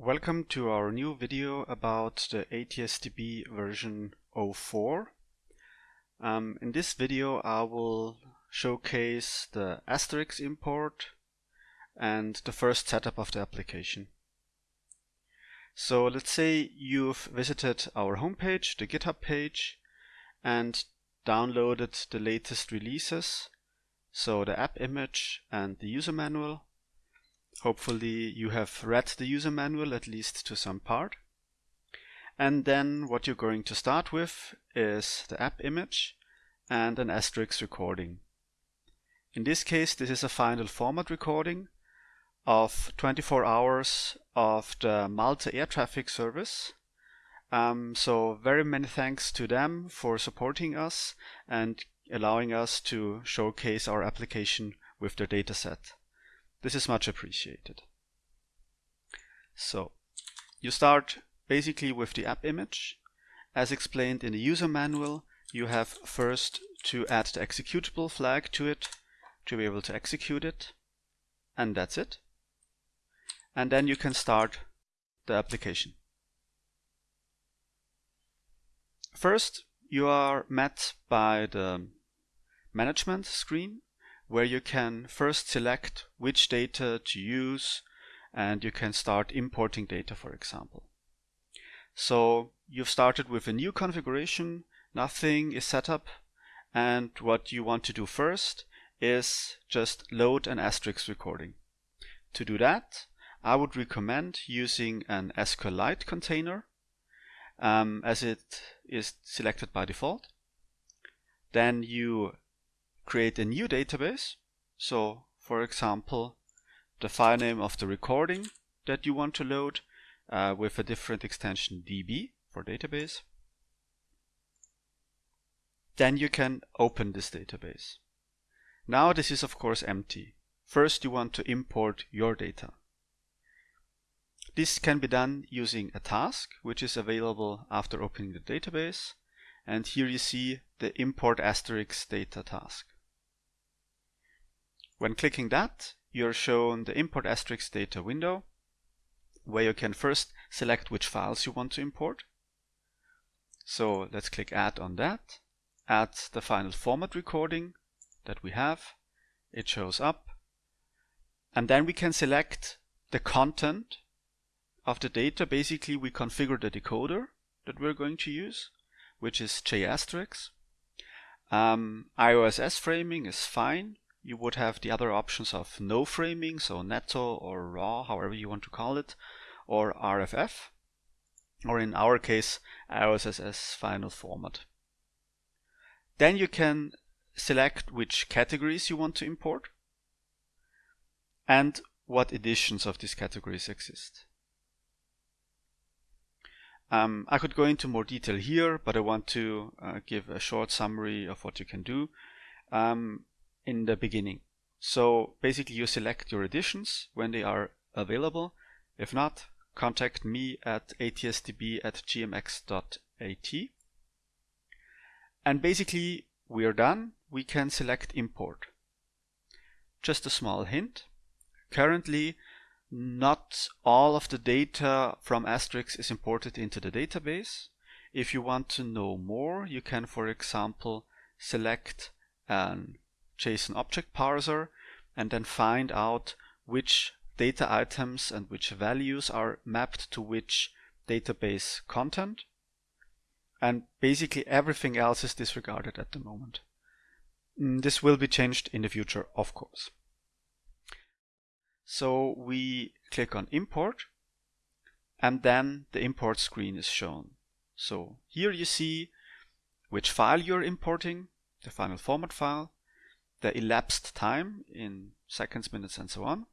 Welcome to our new video about the ATSDB version 04. Um, in this video I will showcase the Asterix import and the first setup of the application. So let's say you've visited our homepage, the GitHub page, and downloaded the latest releases, so the app image and the user manual Hopefully you have read the user manual at least to some part. And then what you're going to start with is the app image and an Asterix recording. In this case, this is a final format recording of 24 hours of the Malta air traffic service. Um, so very many thanks to them for supporting us and allowing us to showcase our application with their dataset. This is much appreciated. So you start basically with the app image. As explained in the user manual, you have first to add the executable flag to it to be able to execute it. And that's it. And then you can start the application. First, you are met by the management screen where you can first select which data to use and you can start importing data for example. So you've started with a new configuration, nothing is set up and what you want to do first is just load an Asterix recording. To do that I would recommend using an SQLite container um, as it is selected by default. Then you create a new database. So for example, the file name of the recording that you want to load uh, with a different extension db for database. Then you can open this database. Now this is of course empty. First you want to import your data. This can be done using a task which is available after opening the database and here you see the import Asterix data task. When clicking that, you're shown the import Asterix data window where you can first select which files you want to import. So let's click add on that, add the final format recording that we have, it shows up, and then we can select the content of the data. Basically we configure the decoder that we're going to use, which is JAsterix. Um, IOSS framing is fine, you would have the other options of no framing, so netto or raw, however you want to call it, or RFF, or in our case, IOSS final format. Then you can select which categories you want to import and what editions of these categories exist. Um, I could go into more detail here, but I want to uh, give a short summary of what you can do. Um, in the beginning. So basically you select your editions when they are available. If not, contact me at atsdb at gmx.at. And basically we are done. We can select import. Just a small hint. Currently, not all of the data from Asterix is imported into the database. If you want to know more, you can, for example, select an JSON object parser and then find out which data items and which values are mapped to which database content. And basically everything else is disregarded at the moment. Mm, this will be changed in the future, of course. So we click on import and then the import screen is shown. So here you see which file you're importing, the final format file, the elapsed time in seconds, minutes, and so on.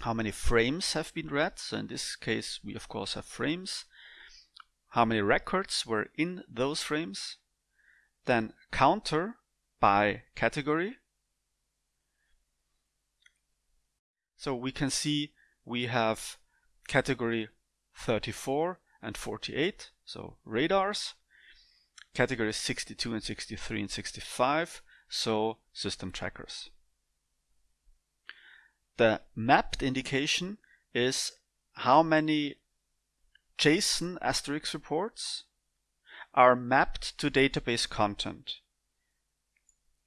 How many frames have been read? So in this case, we of course have frames. How many records were in those frames? Then counter by category. So we can see we have category 34 and 48, so radars. Categories 62 and 63 and 65 so system trackers. The mapped indication is how many JSON Asterix reports are mapped to database content.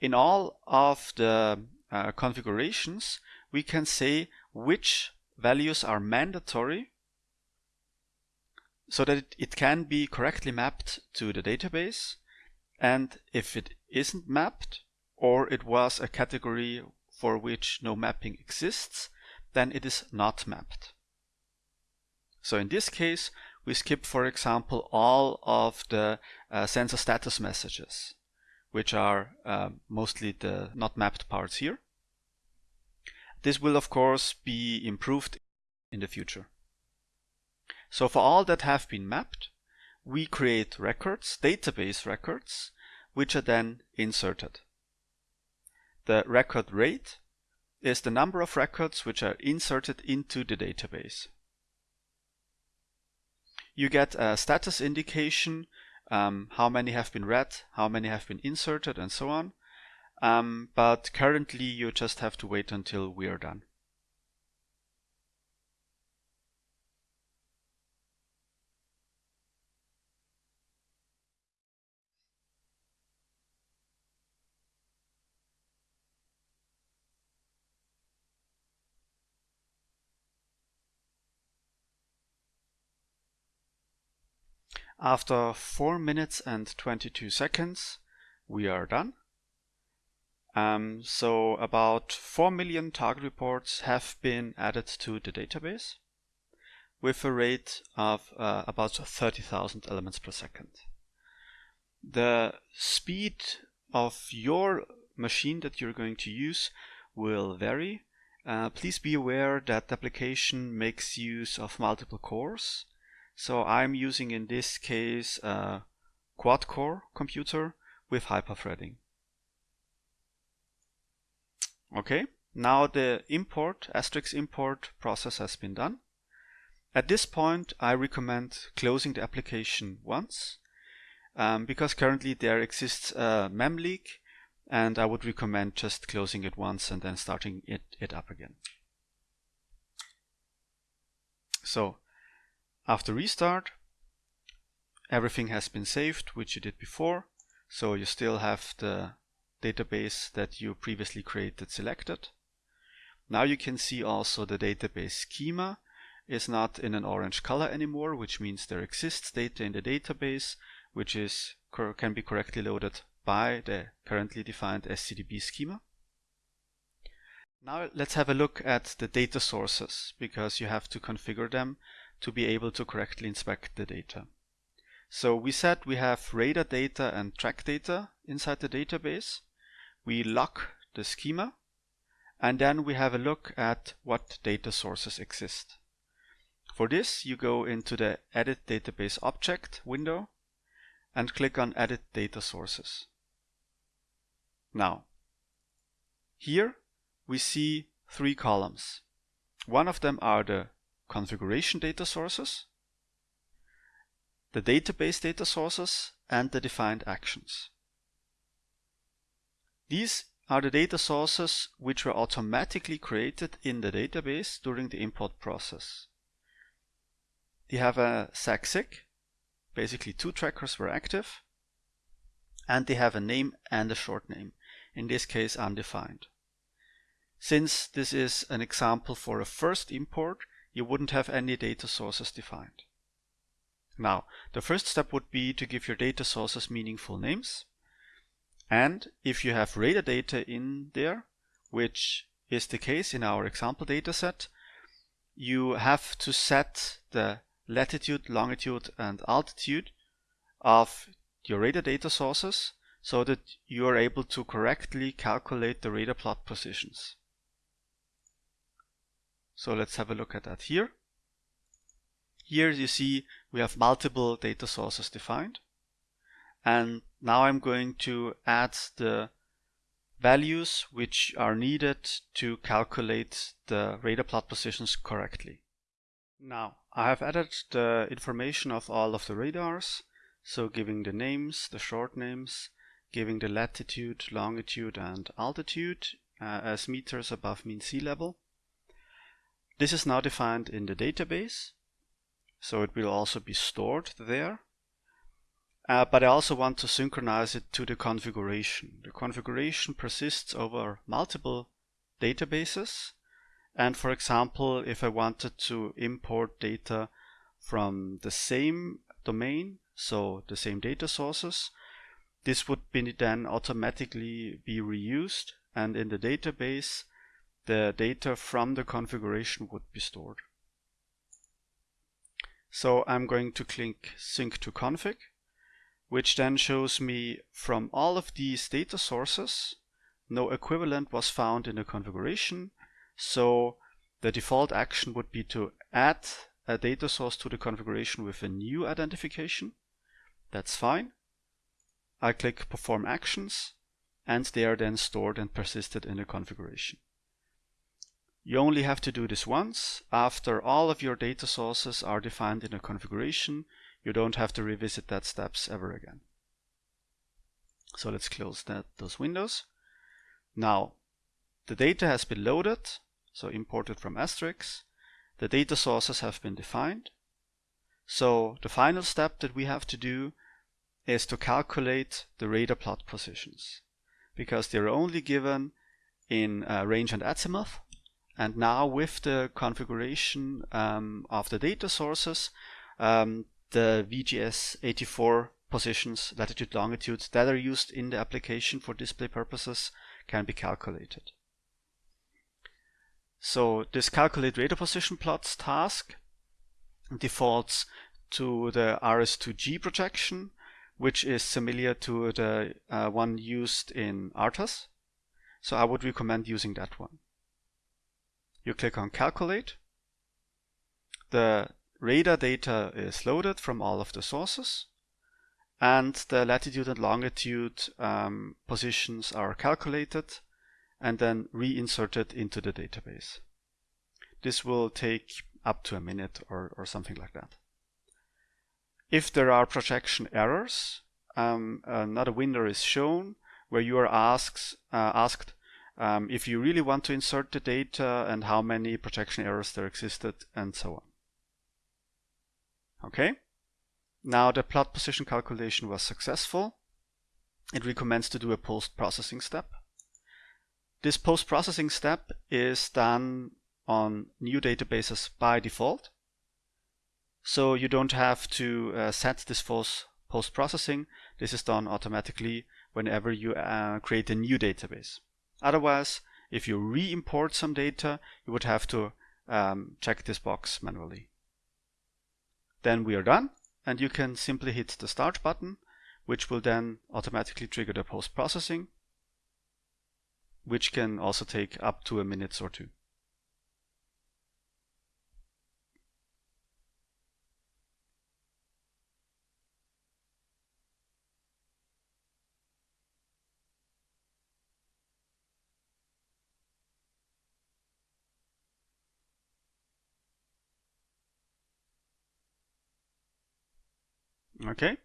In all of the uh, configurations, we can say which values are mandatory so that it, it can be correctly mapped to the database. And if it isn't mapped, or it was a category for which no mapping exists, then it is not mapped. So in this case, we skip, for example, all of the uh, sensor status messages, which are uh, mostly the not mapped parts here. This will, of course, be improved in the future. So for all that have been mapped, we create records, database records, which are then inserted. The record rate is the number of records which are inserted into the database. You get a status indication, um, how many have been read, how many have been inserted, and so on. Um, but currently you just have to wait until we are done. After 4 minutes and 22 seconds, we are done. Um, so about 4 million target reports have been added to the database with a rate of uh, about 30,000 elements per second. The speed of your machine that you're going to use will vary. Uh, please be aware that the application makes use of multiple cores so I'm using in this case a quad core computer with hyperthreading. Okay, now the import, Asterix import process has been done. At this point I recommend closing the application once um, because currently there exists a mem leak and I would recommend just closing it once and then starting it, it up again. So after restart, everything has been saved, which you did before. So you still have the database that you previously created selected. Now you can see also the database schema is not in an orange color anymore, which means there exists data in the database, which is can be correctly loaded by the currently defined SCDB schema. Now let's have a look at the data sources, because you have to configure them to be able to correctly inspect the data. So we said we have radar data and track data inside the database. We lock the schema and then we have a look at what data sources exist. For this you go into the Edit Database Object window and click on Edit Data Sources. Now, here we see three columns. One of them are the configuration data sources, the database data sources, and the defined actions. These are the data sources which were automatically created in the database during the import process. They have a SAC/SIC, basically two trackers were active, and they have a name and a short name, in this case undefined. Since this is an example for a first import, you wouldn't have any data sources defined. Now, the first step would be to give your data sources meaningful names. And if you have radar data in there, which is the case in our example dataset, you have to set the latitude, longitude, and altitude of your radar data sources so that you are able to correctly calculate the radar plot positions. So let's have a look at that here. Here you see we have multiple data sources defined. And now I'm going to add the values which are needed to calculate the radar plot positions correctly. Now, I have added the information of all of the radars, so giving the names, the short names, giving the latitude, longitude and altitude uh, as meters above mean sea level. This is now defined in the database, so it will also be stored there. Uh, but I also want to synchronize it to the configuration. The configuration persists over multiple databases. And for example, if I wanted to import data from the same domain, so the same data sources, this would be then automatically be reused and in the database the data from the configuration would be stored. So I'm going to click sync to config which then shows me from all of these data sources, no equivalent was found in the configuration. So the default action would be to add a data source to the configuration with a new identification. That's fine. I click perform actions and they are then stored and persisted in the configuration. You only have to do this once. After all of your data sources are defined in a configuration, you don't have to revisit that steps ever again. So let's close that those windows. Now, the data has been loaded, so imported from Asterix. The data sources have been defined. So the final step that we have to do is to calculate the radar plot positions because they're only given in uh, range and azimuth. And now with the configuration um, of the data sources, um, the WGS 84 positions, latitude, longitude that are used in the application for display purposes can be calculated. So this calculate radar position plots task defaults to the RS2G projection, which is similar to the uh, one used in ARTAS. So I would recommend using that one. You click on calculate. The radar data is loaded from all of the sources and the latitude and longitude um, positions are calculated and then reinserted into the database. This will take up to a minute or, or something like that. If there are projection errors, um, another window is shown where you are asked, uh, asked um, if you really want to insert the data and how many projection errors there existed and so on. Okay, now the plot position calculation was successful. It recommends to do a post-processing step. This post-processing step is done on new databases by default. So you don't have to uh, set this post-processing. This is done automatically whenever you uh, create a new database. Otherwise, if you re-import some data, you would have to um, check this box manually. Then we are done and you can simply hit the start button which will then automatically trigger the post-processing which can also take up to a minute or two. Okay.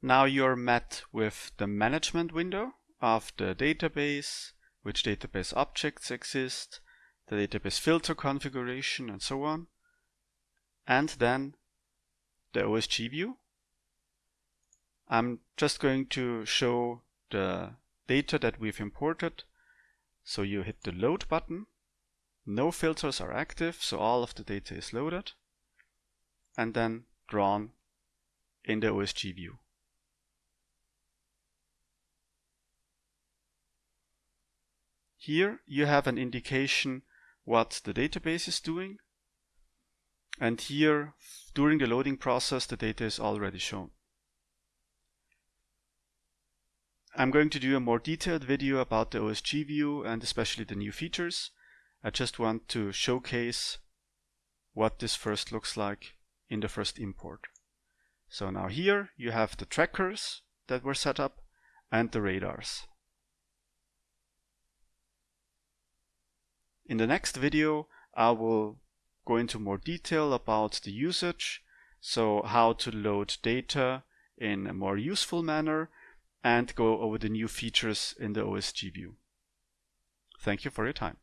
Now you're met with the management window of the database, which database objects exist, the database filter configuration and so on, and then the OSG view. I'm just going to show the data that we've imported. So you hit the load button. No filters are active, so all of the data is loaded and then drawn in the OSG view. Here you have an indication what the database is doing and here during the loading process the data is already shown. I'm going to do a more detailed video about the OSG view and especially the new features. I just want to showcase what this first looks like in the first import. So now here you have the trackers that were set up and the radars. In the next video I will go into more detail about the usage, so how to load data in a more useful manner and go over the new features in the OSG view. Thank you for your time.